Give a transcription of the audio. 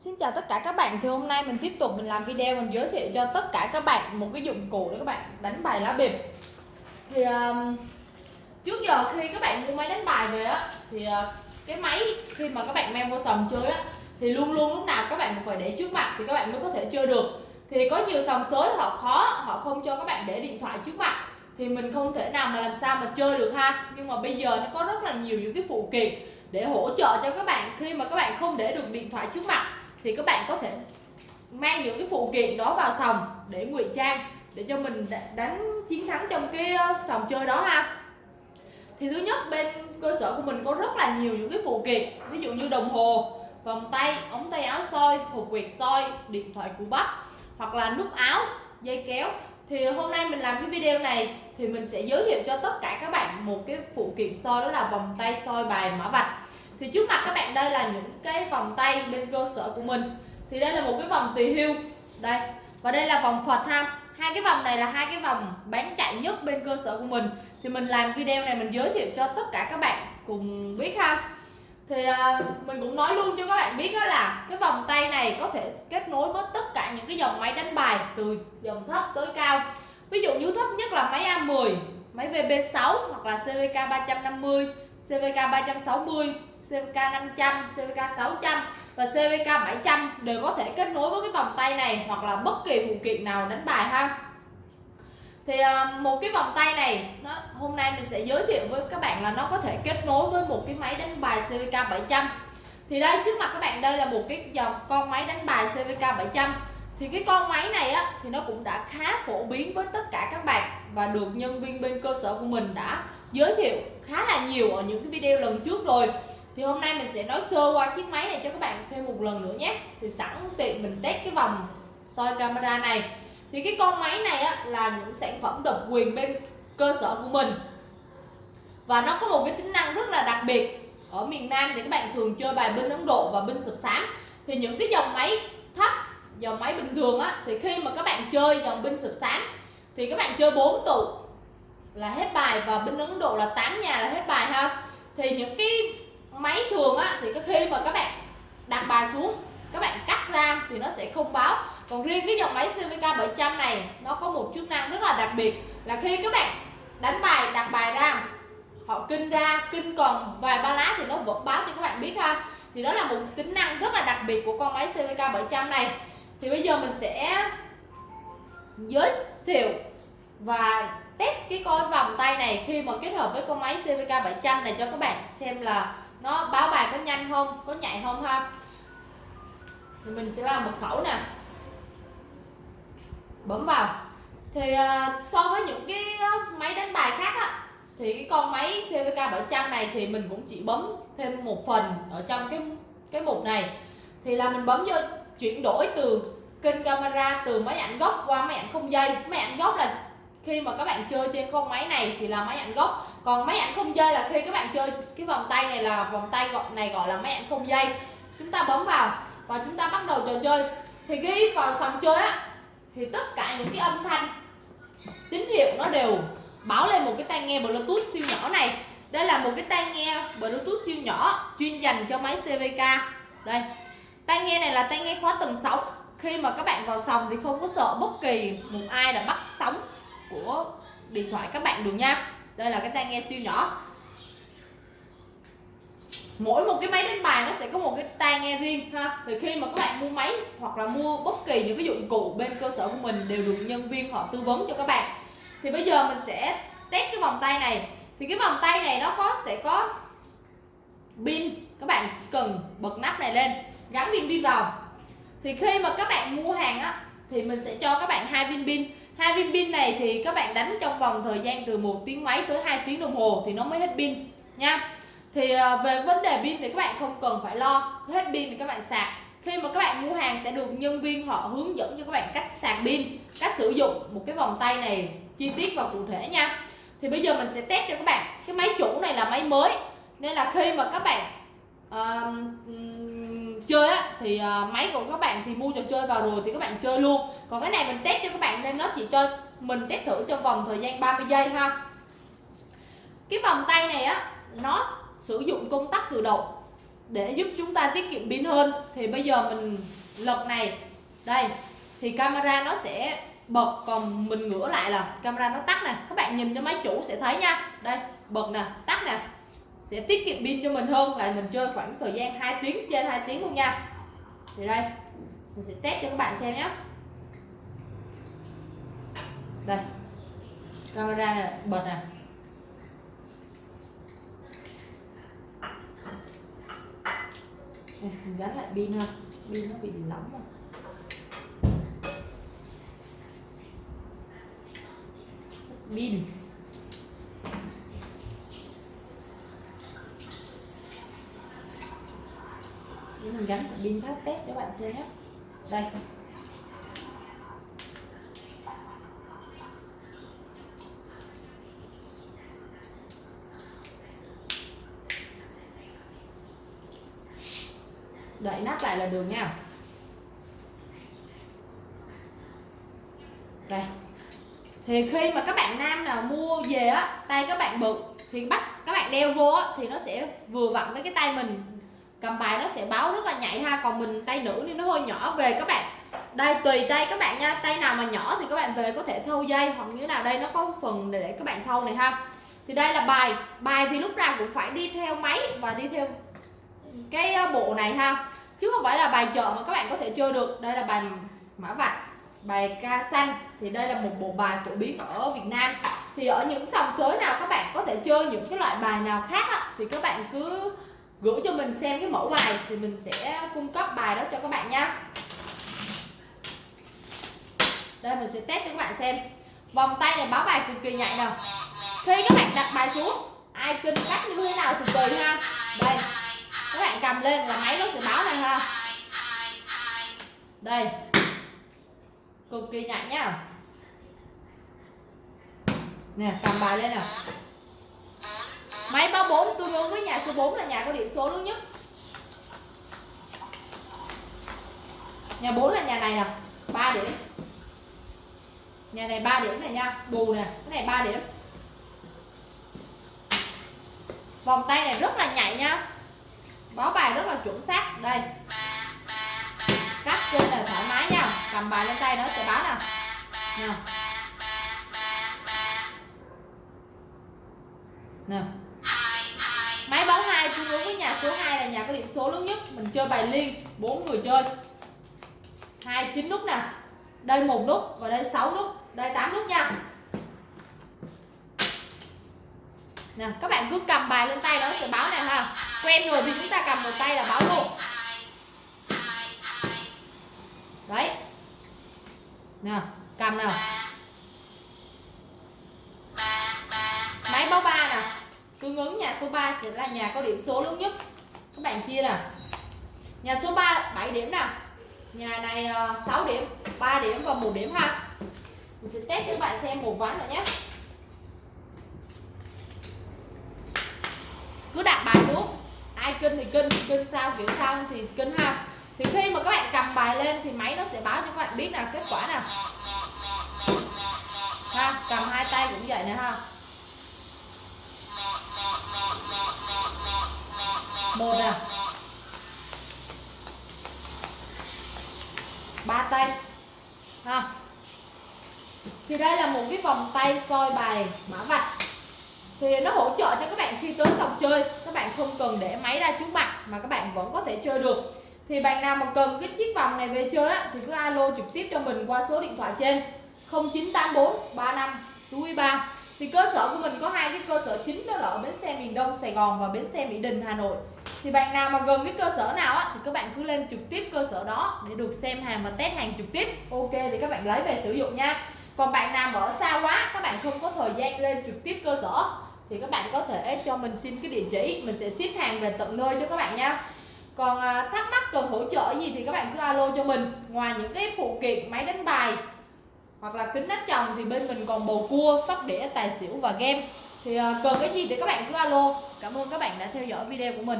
Xin chào tất cả các bạn. Thì hôm nay mình tiếp tục mình làm video mình giới thiệu cho tất cả các bạn một cái dụng cụ để các bạn đánh bài lá bịp. Thì um, trước giờ khi các bạn mua máy đánh bài về á thì uh, cái máy khi mà các bạn mang vô sòng chơi á thì luôn luôn lúc nào các bạn cũng phải để trước mặt thì các bạn mới có thể chơi được. Thì có nhiều sòng sới họ khó họ không cho các bạn để điện thoại trước mặt. Thì mình không thể nào mà làm sao mà chơi được ha. Nhưng mà bây giờ nó có rất là nhiều những cái phụ kiện để hỗ trợ cho các bạn khi mà các bạn không để được điện thoại trước mặt thì các bạn có thể mang những cái phụ kiện đó vào sòng để ngụy trang, để cho mình đánh chiến thắng trong cái ờ, sòng chơi đó ha. Thì thứ nhất, bên cơ sở của mình có rất là nhiều những cái phụ kiện, ví dụ như đồng hồ, vòng tay, ống tay áo soi, hộp quẹt soi, điện thoại của bắp, hoặc là nút áo, dây kéo. Thì hôm nay mình làm cái video này thì mình sẽ giới thiệu cho tất cả các bạn một cái phụ kiện soi, đó là vòng tay soi bài mã vạch thì trước mặt các bạn đây là những cái vòng tay bên cơ sở của mình. Thì đây là một cái vòng tỳ hưu. Đây. Và đây là vòng Phật ha. Hai cái vòng này là hai cái vòng bán chạy nhất bên cơ sở của mình. Thì mình làm video này mình giới thiệu cho tất cả các bạn cùng biết ha. Thì à, mình cũng nói luôn cho các bạn biết đó là cái vòng tay này có thể kết nối với tất cả những cái dòng máy đánh bài từ dòng thấp tới cao. Ví dụ như thấp nhất là máy A10 máy VB6 hoặc là CVK 350 CVK 360 CVK 500 CVK 600 và CVK 700 đều có thể kết nối với cái vòng tay này hoặc là bất kỳ phụ kiện nào đánh bài ha. Thì ờ, một cái vòng tay này, nó, hôm nay mình sẽ giới thiệu với các bạn là nó có thể kết nối với một cái máy đánh bài CVK 700 thì đây, trước mặt các bạn, đây là một cái dòng con máy đánh bài CVK 700 thì cái con máy này á, thì nó cũng đã khá phổ biến với tất cả các bạn và được nhân viên bên cơ sở của mình đã giới thiệu khá là nhiều ở những cái video lần trước rồi thì hôm nay mình sẽ nói sơ qua chiếc máy này cho các bạn thêm một lần nữa nhé. Thì sẵn tiện mình test cái vòng soi camera này. Thì cái con máy này á, là những sản phẩm độc quyền bên cơ sở của mình. Và nó có một cái tính năng rất là đặc biệt. Ở miền Nam thì các bạn thường chơi bài binh Ấn Độ và binh sập sám. Thì những cái dòng máy thấp dòng máy bình thường á thì khi mà các bạn chơi dòng binh sập sám thì các bạn chơi 4 tụ là hết bài và binh Ấn Độ là 8 nhà là hết bài ha. Thì những cái máy thường á, thì cái khi mà các bạn đặt bài xuống, các bạn cắt ra thì nó sẽ không báo. Còn riêng cái dòng máy CVK 700 này, nó có một chức năng rất là đặc biệt là khi các bạn đánh bài, đặt bài ra, họ kinh ra, kinh còn vài ba lá thì nó vẫn báo cho các bạn biết ha. Thì đó là một tính năng rất là đặc biệt của con máy CVK 700 này. Thì bây giờ mình sẽ giới thiệu và test cái con vòng tay này khi mà kết hợp với con máy CVK 700 này cho các bạn xem là nó báo bài có nhanh không có nhạy không ha? Thì mình sẽ làm mật khẩu nè. Bấm vào. Thì uh, so với những cái à, máy đánh bài khác á thì cái con máy CVK 700 này thì mình cũng chỉ bấm thêm một phần ở trong cái cái mục này. Thì là mình bấm vô chuyển đổi từ kênh camera từ máy ảnh gốc qua máy ảnh không dây. Máy ảnh gốc là khi mà các bạn chơi trên con máy này thì là máy ảnh gốc. Còn máy ảnh không dây là khi các bạn chơi cái vòng tay này là vòng tay gọi, này gọi là máy ảnh không dây. Chúng ta bấm vào và chúng ta bắt đầu trò chơi. Thì khi vào sòng chơi á, thì tất cả những cái âm thanh, tín hiệu nó đều báo lên một cái tai nghe bluetooth siêu nhỏ này. Đây là một cái tai nghe bluetooth siêu nhỏ chuyên dành cho máy CVK đây, tai nghe này là tai nghe khóa tầng sóng. Khi mà các bạn vào sòng thì không có sợ bất kỳ một ai là bắt sóng của điện thoại các bạn được nha. Đây là cái tai nghe siêu nhỏ. Mỗi một cái máy đánh bài nó sẽ có một cái tai nghe riêng ha. Thì khi mà các bạn mua máy hoặc là mua bất kỳ những cái dụng cụ bên cơ sở của mình đều được nhân viên họ tư vấn cho các bạn. Thì bây giờ mình sẽ test cái vòng tay này. Thì cái vòng tay này nó có, sẽ có pin. Các bạn cần bật nắp này lên, gắn viên pin vào. Thì khi mà các bạn mua hàng á, thì mình sẽ cho các bạn hai viên pin hai viên pin này thì các bạn đánh trong vòng thời gian từ một tiếng mấy tới 2 tiếng đồng hồ thì nó mới hết pin nha. Thì à, về vấn đề pin thì các bạn không cần phải lo hết pin thì các bạn sạc. Khi mà các bạn mua hàng sẽ được nhân viên họ hướng dẫn cho các bạn cách sạc pin cách sử dụng một cái vòng tay này chi tiết và cụ thể nha. Thì bây giờ mình sẽ test cho các bạn. Cái máy chủ này là máy mới nên là khi mà các bạn uh, chơi á thì uh, máy của các bạn thì mua trò chơi vào rồi thì các bạn chơi luôn. Còn cái này mình test cho các bạn nên nó chỉ cho mình test thử trong vòng thời gian 30 giây ha. Cái vòng tay này á nó sử dụng công tắc tự động để giúp chúng ta tiết kiệm pin hơn. Thì bây giờ mình lật này. Đây thì camera nó sẽ bật còn mình ngửa lại là camera nó tắt nè. Các bạn nhìn cho máy chủ sẽ thấy nha. Đây bật nè tắt nè sẽ tiết kiệm pin cho mình hơn là mình chơi khoảng thời gian 2 tiếng, trên 2 tiếng luôn nha. Thì đây, mình sẽ test cho các bạn xem nhé. Đây, camera này bật nè. Mình gắn lại pin ha. Pin nó bị nóng rồi pin. Mình gắn pin tháp test cho bạn xem nhé. Đây. Đậy nắp lại là được nha. Đây. Thì khi mà các bạn nam nào mua về á, tay các bạn bự thì bắt các bạn đeo vô á, thì nó sẽ vừa vặn với cái tay mình cầm bài nó sẽ báo rất là nhạy ha còn mình tay nữ thì nó hơi nhỏ. Về các bạn đây tùy tay các bạn nha. Tay nào mà nhỏ thì các bạn về có thể thâu dây hoặc như nào đây nó có phần để, để các bạn thâu này ha. Thì đây là bài. Bài thì lúc nào cũng phải đi theo máy và đi theo cái ờ, bộ này ha. Chứ không phải là bài chợ mà các bạn có thể chơi được. Đây là bài mã vạch bài ca xanh. Thì đây là một bộ bài phổ biến ở Việt Nam. Thì ở những sòng sới nào các bạn có thể chơi những cái loại bài nào khác á, thì các bạn cứ gửi cho mình xem cái mẫu bài thì mình sẽ cung cấp bài đó cho các bạn nhé đây, mình sẽ test cho các bạn xem. Vòng tay này báo bài cực kỳ nhạy nè khi các bạn đặt bài xuống, ai kinh cách như thế nào thì tùy ha. Đây, các bạn cầm lên là máy nó sẽ báo này ha. Đây, cực kỳ nhạy nhá. Nè, cầm bài lên nè máy 34 tương ứng với nhà số 4 là nhà có điểm số lớn nhất. Nhà 4 là nhà này nè 3 điểm. Nhà này 3 điểm này nha, bù nè, cái này 3 điểm. Vòng tay này rất là nhạy nha. Báo bài rất là chuẩn xác. Đây. Cắt trên là thoải mái nha. Cầm bài lên tay nó sẽ báo nè. Nè. Nè máy báo hai tương ứng với nhà số 2 là nhà có điểm số lớn nhất. Mình chơi bài liên, bốn người chơi. Hai, chín nút nè. Đây một nút và đây 6 nút. Đây 8 nút nha. Nè, các bạn cứ cầm bài lên tay nó sẽ báo này ha. Quen rồi thì chúng ta cầm một tay là báo luôn. Đấy. Nè, cầm nào máy báo ba nè ứng nhà số 3 sẽ là nhà có điểm số lớn nhất. Các bạn chia nè nhà số 3 7 điểm nè nhà này ờ, 6 điểm 3 điểm và một điểm ha. Mình sẽ test cho các bạn xem một ván nữa nhé. Cứ đặt bài xuống. Ai kinh thì kinh kinh sao kiểu sao thì kinh ha. Thì khi mà các bạn cầm bài lên thì máy nó sẽ báo cho các bạn biết là kết quả nào. Ha, cầm hai tay cũng vậy nè ha. Một à. Ba tay. Ha. Thì đây là một cái vòng tay soi bài mã vạch. Thì nó hỗ trợ cho các bạn khi tới sòng chơi. Các bạn không cần để máy ra trước mặt mà các bạn vẫn có thể chơi được. Thì bạn nào mà cần cái chiếc vòng này về chơi á, thì cứ alo trực tiếp cho mình qua số điện thoại trên. 0984 35 43 thì cơ sở của mình có hai cái cơ sở chính đó là ở bến xe miền Đông Sài Gòn và bến xe Mỹ Đình Hà Nội thì bạn nào mà gần cái cơ sở nào á, thì các bạn cứ lên trực tiếp cơ sở đó để được xem hàng và test hàng trực tiếp. Ok thì các bạn lấy về sử dụng nha. Còn bạn nào mà ở xa quá các bạn không có thời gian lên trực tiếp cơ sở thì các bạn có thể cho mình xin cái địa chỉ mình sẽ ship hàng về tận nơi cho các bạn nha. Còn à, thắc mắc cần hỗ trợ gì thì các bạn cứ alo cho mình. Ngoài những cái phụ kiện máy đánh bài hoặc là kính nắp chồng thì bên mình còn bầu cua sóc đĩa tài xỉu và game. Thì à, cần cái gì thì các bạn cứ alo. Cảm ơn các bạn đã theo dõi video của mình.